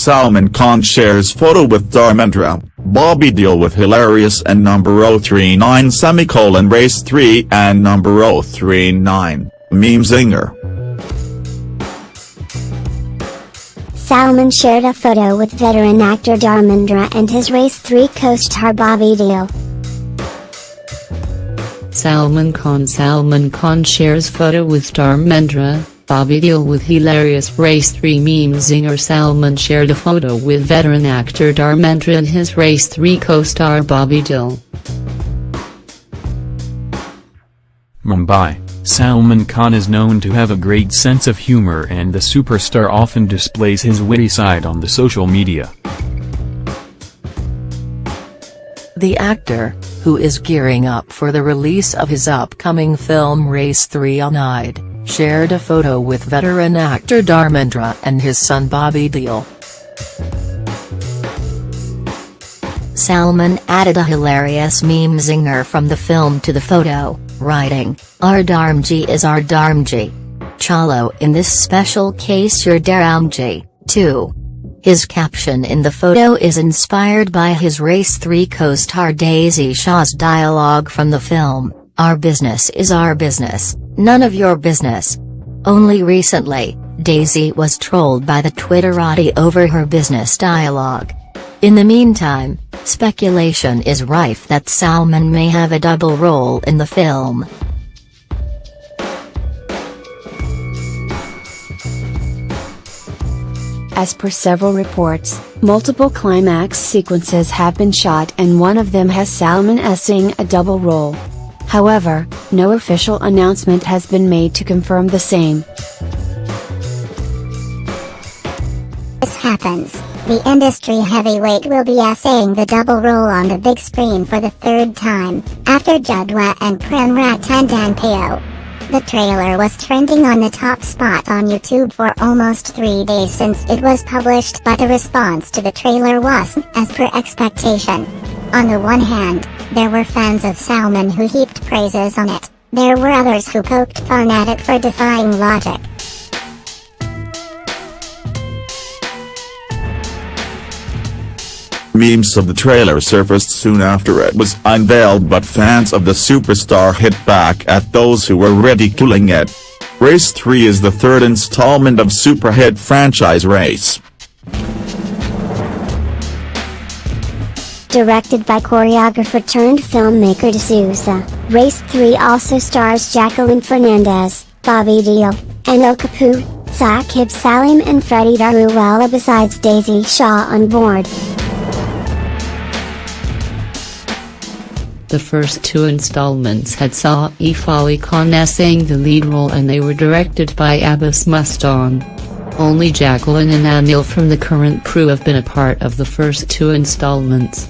Salman Khan shares photo with Dharmendra, Bobby Deol with Hilarious and number 039 semicolon race 3 and number 039, meme zinger. Salman shared a photo with veteran actor Dharmendra and his Race 3 co-star Bobby Deol. Salman Khan Salman Khan shares photo with Dharmendra, Bobby Deol with hilarious Race 3 meme zinger Salman shared a photo with veteran actor Dharmendra and his Race 3 co-star Bobby Deol. Mumbai, Salman Khan is known to have a great sense of humor and the superstar often displays his witty side on the social media. The actor, who is gearing up for the release of his upcoming film Race 3 Unide, shared a photo with veteran actor Dharmendra and his son Bobby Deol. Salman added a hilarious meme zinger from the film to the photo, writing, Our Dharmji is our Dharmji. Chalo in this special case your Dharamji, too. His caption in the photo is inspired by his Race 3 co-star Daisy Shah's dialogue from the film, Our business is our business, none of your business. Only recently, Daisy was trolled by the Twitterati over her business dialogue. In the meantime, speculation is rife that Salman may have a double role in the film. As per several reports, multiple climax sequences have been shot and one of them has Salman essing a double role. However, no official announcement has been made to confirm the same. This happens, the industry heavyweight will be essaying the double role on the big screen for the third time, after Judwaa and Prem Ratan Payo. The trailer was trending on the top spot on YouTube for almost three days since it was published but the response to the trailer was, as per expectation. On the one hand, there were fans of Salman who heaped praises on it, there were others who poked fun at it for defying logic. Memes of the trailer surfaced soon after it was unveiled but fans of the superstar hit back at those who were ridiculing it. Race 3 is the third installment of super hit franchise Race. Directed by choreographer turned filmmaker D'Souza, Race 3 also stars Jacqueline Fernandez, Bobby Deol, Anil Kapoor, Saqib Salim and Freddie Daruwala besides Daisy Shah on board. The first two installments had Saif Ali Khan essaying the lead role and they were directed by Abbas Mustan. Only Jacqueline and Anil from the current crew have been a part of the first two installments.